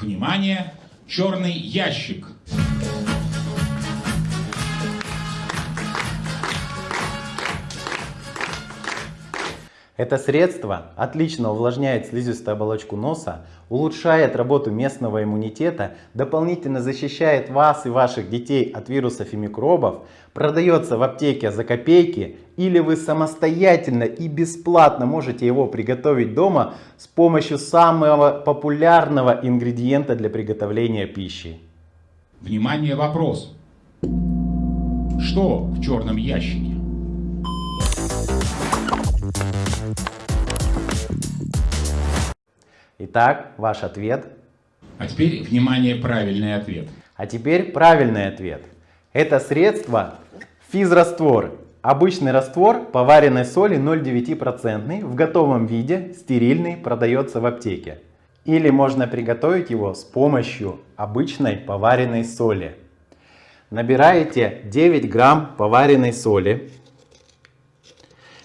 Внимание! Черный ящик. Это средство отлично увлажняет слизистую оболочку носа, улучшает работу местного иммунитета, дополнительно защищает вас и ваших детей от вирусов и микробов, продается в аптеке за копейки или вы самостоятельно и бесплатно можете его приготовить дома с помощью самого популярного ингредиента для приготовления пищи. Внимание, вопрос. Что в черном ящике? Итак, ваш ответ. А теперь, внимание, правильный ответ. А теперь правильный ответ. Это средство физраствор. Обычный раствор поваренной соли 0,9% в готовом виде, стерильный, продается в аптеке. Или можно приготовить его с помощью обычной поваренной соли. Набираете 9 грамм поваренной соли.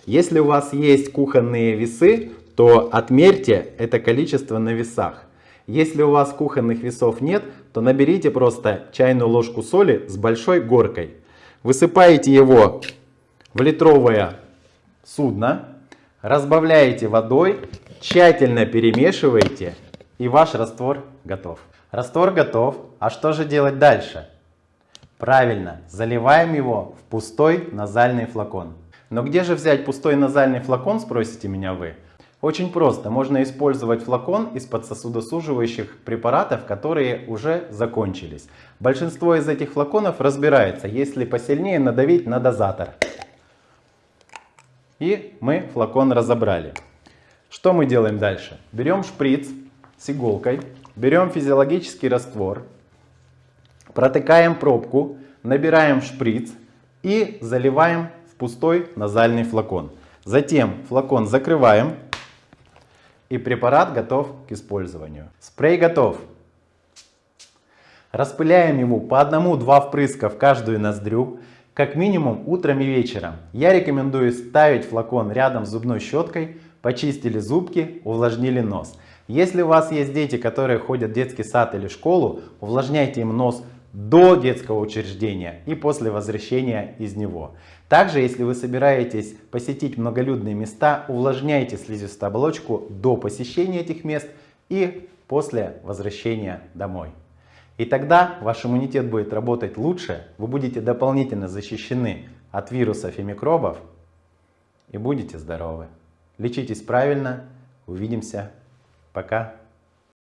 Если у вас есть кухонные весы, то отмерьте это количество на весах. Если у вас кухонных весов нет, то наберите просто чайную ложку соли с большой горкой. Высыпаете его в литровое судно, разбавляете водой, тщательно перемешиваете и ваш раствор готов. Раствор готов, а что же делать дальше? Правильно, заливаем его в пустой назальный флакон. Но где же взять пустой назальный флакон, спросите меня вы? Очень просто. Можно использовать флакон из-под сосудосуживающих препаратов, которые уже закончились. Большинство из этих флаконов разбирается, если посильнее надавить на дозатор. И мы флакон разобрали. Что мы делаем дальше? Берем шприц с иголкой, берем физиологический раствор, протыкаем пробку, набираем шприц и заливаем в пустой назальный флакон. Затем флакон закрываем и препарат готов к использованию. Спрей готов. Распыляем ему по одному-два впрыска в каждую ноздрю, как минимум утром и вечером. Я рекомендую ставить флакон рядом с зубной щеткой, почистили зубки, увлажнили нос. Если у вас есть дети, которые ходят в детский сад или школу, увлажняйте им нос до детского учреждения и после возвращения из него. Также, если вы собираетесь посетить многолюдные места, увлажняйте слизистую оболочку до посещения этих мест и после возвращения домой. И тогда ваш иммунитет будет работать лучше, вы будете дополнительно защищены от вирусов и микробов и будете здоровы. Лечитесь правильно, увидимся, пока.